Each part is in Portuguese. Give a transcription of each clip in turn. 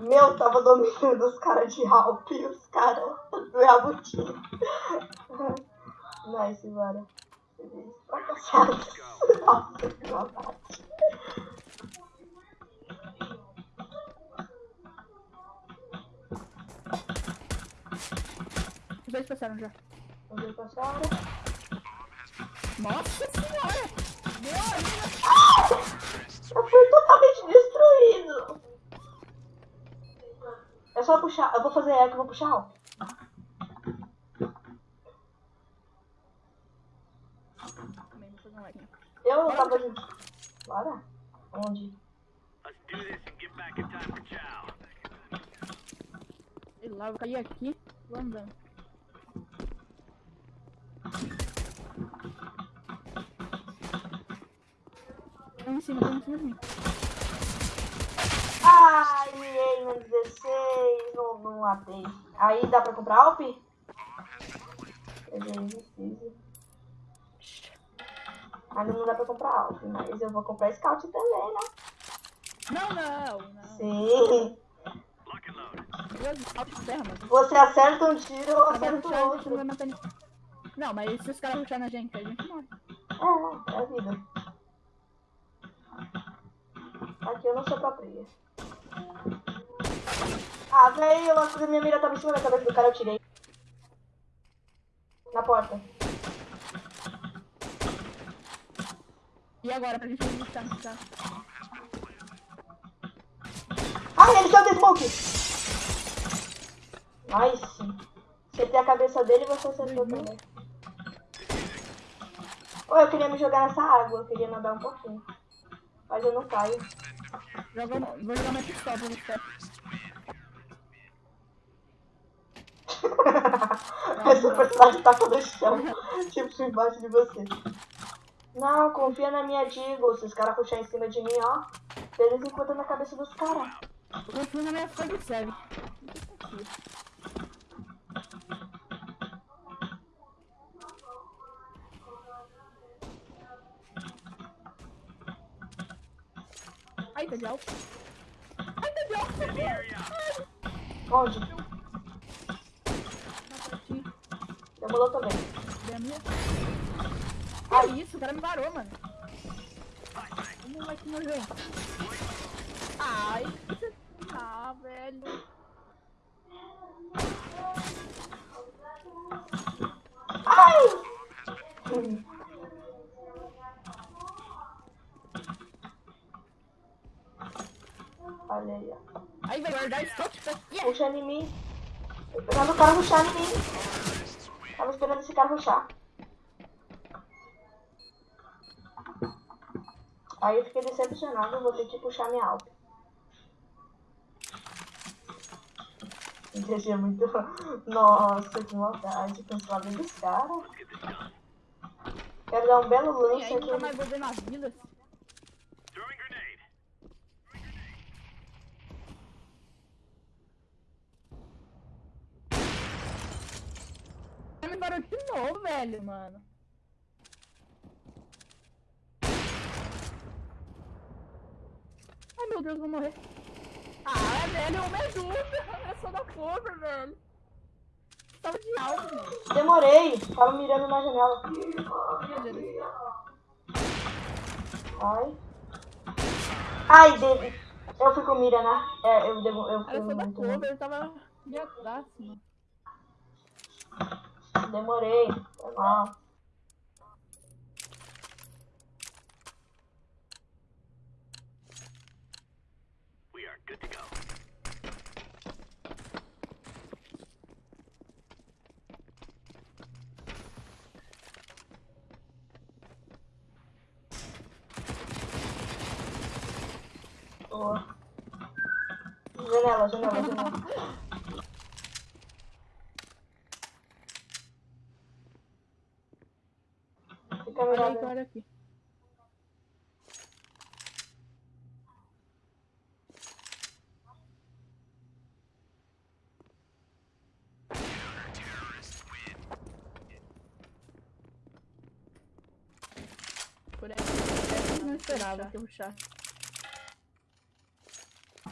Meu, tava dominando os caras de Alp e os caras do Yabuti. nice, bora. Fracassados. Nossa, que maldade. Os dois passaram já. Os dois passaram. Nossa senhora! Meu amigo! Ah! Eu fui totalmente destruído. É só puxar. Eu vou fazer eco, eu vou puxar alto. Eu Bora, tava junto. Bora? Onde? Sei lá, vou cair aqui. Vou andando. Tem em cima, tem em cima de mim. No 16, não, não matei. Aí dá pra comprar Alp? Peguei preciso. Ainda não dá pra comprar Alp, mas eu vou comprar Scout também, né? Não, não, não. Sim. Você acerta um tiro, eu Agora acerto puxar, a gente não outro. Não, mas se os caras puxarem na gente, a gente morre. É, é a vida. Aqui eu não sou pra praia. Ah, velho, eu acho que minha mira tava em cima da cabeça do cara, eu tirei. Na porta. E agora, pra gente no carro? Ah, ele saiu do smoke! Nice. Você tem a cabeça dele e você acertou Uhum. também. Ô, eu queria me jogar nessa água, eu queria nadar um pouquinho. Mas eu não caio. Joga, vou jogar uma pistola pra você. Esse personagem tá todo chão, tipo embaixo de você. Não, confia na minha Digo. Se os caras puxarem em cima de mim, ó. Eles encontram na cabeça dos caras. Eu confio na minha frente, serve. Ai, tá de alto. Ai, tá de alto. Onde? Não, pra ti. Demolou também. Que isso, o cara me varou, mano. Vamos lá que nojento. Ai, você... Ah, velho. Ai! Olha aí, ó. Aí vai guardar pra quê? Puxando em mim. Tô esperando o cara ruxar em mim. Tava esperando esse cara ruxar. Aí eu fiquei decepcionado, vou ter que puxar minha alta. Gente, é muito. Nossa, que maldade. Bem dos caras. Quero dar um belo lance aí nunca aqui. mais vou ver na vida. Varou de novo, velho, mano. Ai, meu Deus, vou morrer. Ah, velho, me ajuda. Eu sou da forma, velho. Tava de alto, mano. Demorei. Tava mirando na janela. Meu Deus. Ai. Ai, David. Eu fui com mira, né? É, eu, devo, eu fui eu sou da muito. cover, eu tava de atrás, mano. Demorei. Foi mal. Boa. Janela, janela, janela. Fica Olha aí, mirando. olha aqui. Por aí. Eu não esperava que puxasse.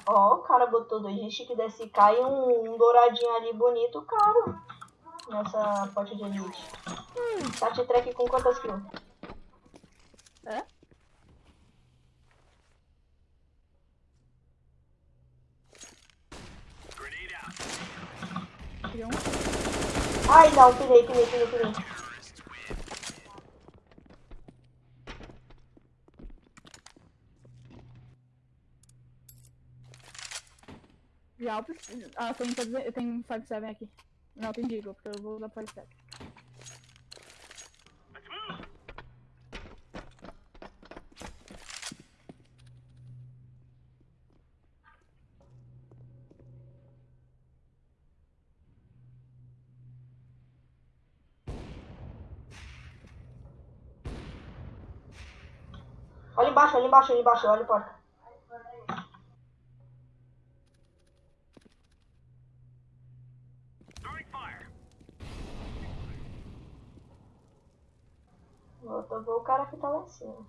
Ó, o cara botou dois de chique DSK e um, um douradinho ali bonito, caro. Nessa pote de elite. Tati track com quantas kills? É? Um. Ai, não, pirei, pirei, pirei, pirei. De altos. Ah, tem, eu tenho 5-7 aqui. Não, tem Deagle, porque eu vou usar 5-7. Olha embaixo, olha embaixo, olha embaixo, olha a porta. Vou ver o que cima.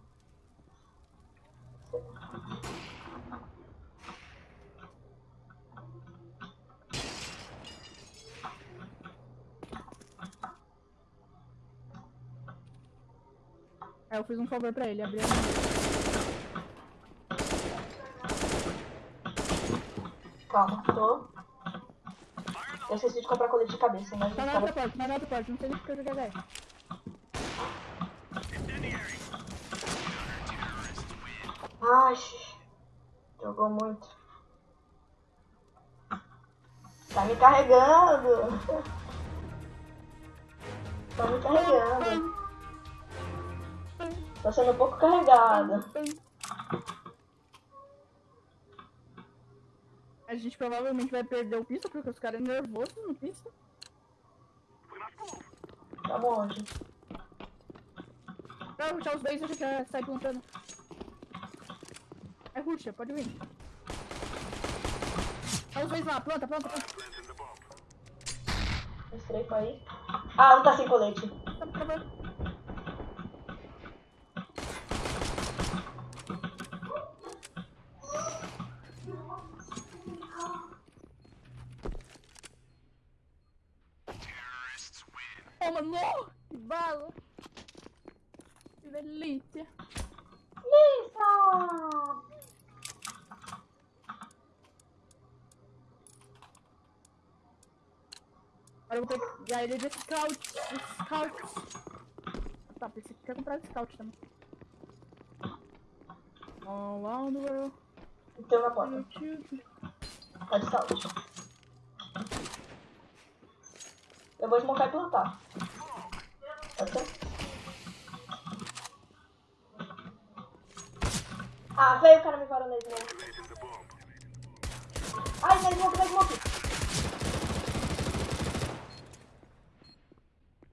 É, eu fiz um favor pra ele, abri a Calma, tô. Eu esqueci de comprar colete de cabeça, mas Tá na outra porta, tá na outra porta, não sei nem porque eu joguei HE. Ai, jogou muito. Tá me carregando. Tá me carregando. Tô sendo um pouco carregada. A gente provavelmente vai perder o pista porque os caras é nervosos no pista. Tá onde? Pra ruxar os dois, a gente já sai plantando. Ruxa, pode vir. Olha os dois lá, planta, planta, planta. Estreito aí. Ah, não tá sem colete. Tá, tá, tá. Toma, no! Que bala! Que delícia! Lisa! Agora eu vou ter que... Aí ele de scout, de scout. Tá, pensei que quer comprar scout também. All around the world, Tem uma porta. YouTube. Tá de saúde. Eu vou desmontar e plantar. Pode ser? Ah, veio o cara me varando na smoke. Ai, na smoke, na smoke.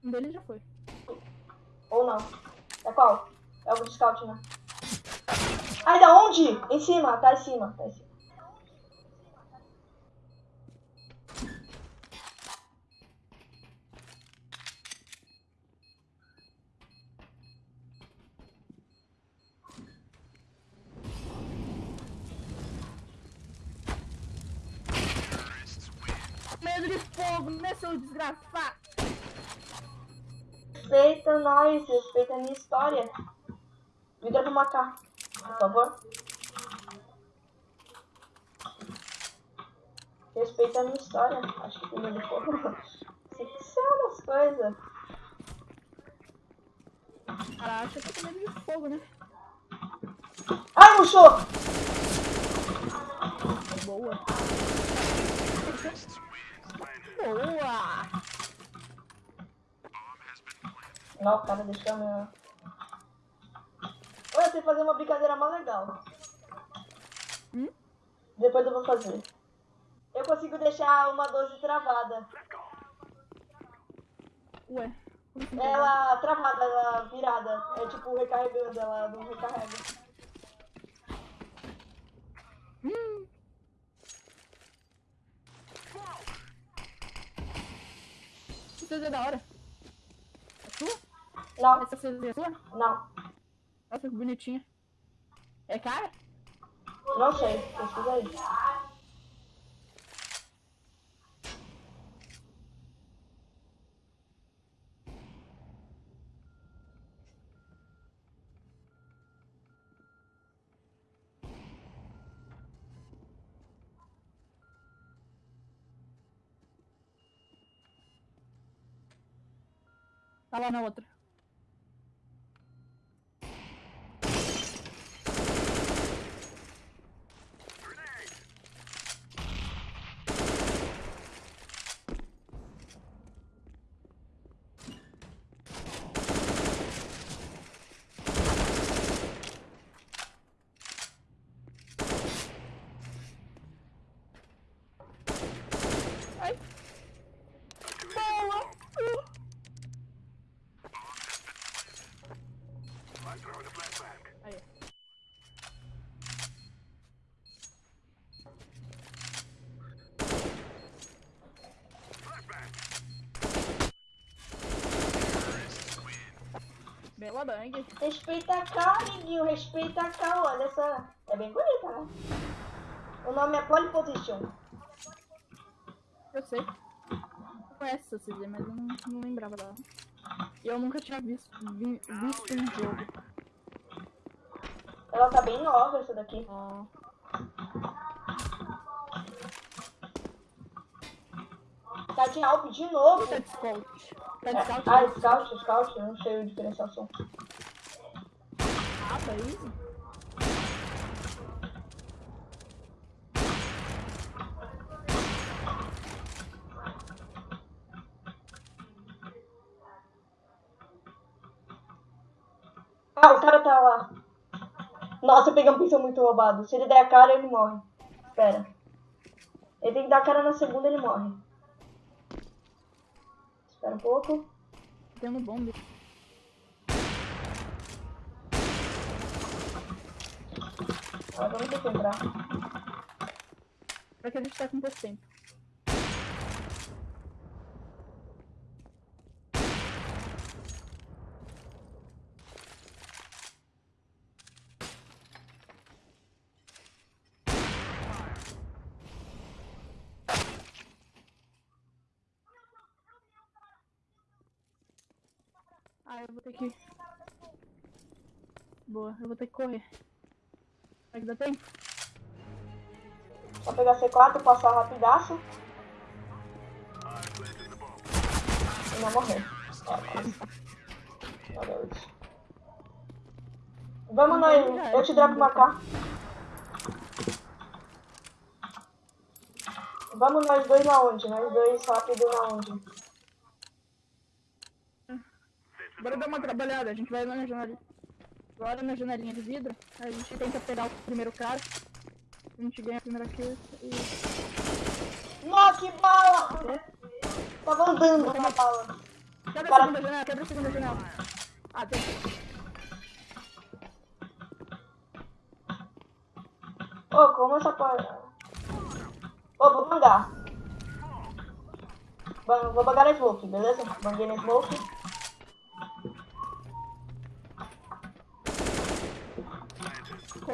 Um deles já foi. Ou não. É qual? É o de scout, né? Ai, da onde? Em cima, tá em cima, tá em cima. Medo de fogo, né, seu desgraçado? Nós, respeita a minha história. Vida pro macaco, por favor. Respeita a minha história. Acho que. Sei que são as coisas. Cara acha que eu tenho medo de fogo, né? Ai, murchou! Boa. Boa! Não, o cara deixou a minha... Olha, eu sei fazer uma brincadeira mais legal. Hum? Depois eu vou fazer. Eu consigo deixar uma 12 travada. Ué. assim? Ela travada, ela virada. É tipo recarregando, ela não recarrega. Hum. Que coisa da hora. Não. Essa você é? Não. Nossa, que bonitinha. É cara? Não sei, pesquisa aí. Tá lá na outra. Bela bang. Respeita a K, amiguinho. Respeita a K. Olha essa. É bem bonita, né? O nome é Pole Position. Eu sei. Eu conheço essa CZ, mas eu não, não lembrava dela. E eu nunca tinha visto, vi, visto em jogo. Ela tá bem nova, essa daqui. Ó. Tá de Alp de novo. Tá de scout. Tá de É, scout? ah, Scout, Scout. Não sei o diferenciação. Ah, tá easy. Ah, o cara tá lá. Nossa, eu peguei um pincel muito roubado. Se ele der a cara, ele morre. Espera. Ele tem que dar a cara na segunda, ele morre. Espera um pouco. Tem no bombe. Agora vamos ter que entrar. Pra que a gente tá com pouco tempo. Ah, eu vou ter que. Boa, eu vou ter que correr. Será que dá tempo? Só pegar C4, passar rapidaço. E não morrer. Vamos nós. Eu te dropo uma K. Vamos nós dois na onde? Nós dois rápido na onde? Bora dar uma trabalhada, a gente vai lá na janela. Agora na janelinha de vidro, a gente tenta pegar o primeiro cara. A gente ganha a primeira kill e. Nossa, que bala! Tava andando na bala. Quebra a segunda janela, quebra a segunda janela. Ah, tem. Ô, como essa porra. Ô, vou bangar. Ban- Vou bangar na smoke, beleza? Banguei na smoke.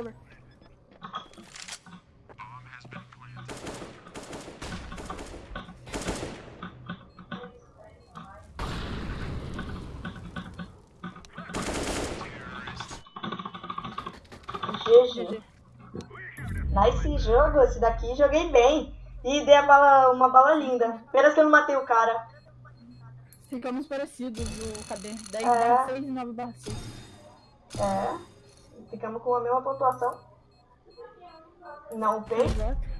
Cover. GG. Nice jogo, esse daqui joguei bem. E dei a bala, uma bala linda. Pena que eu não matei o cara. Ficamos parecidos o KD. 10, É. 10, 6 e 9 barra 6. É. Ficamos com a mesma pontuação. Não fez. Exato.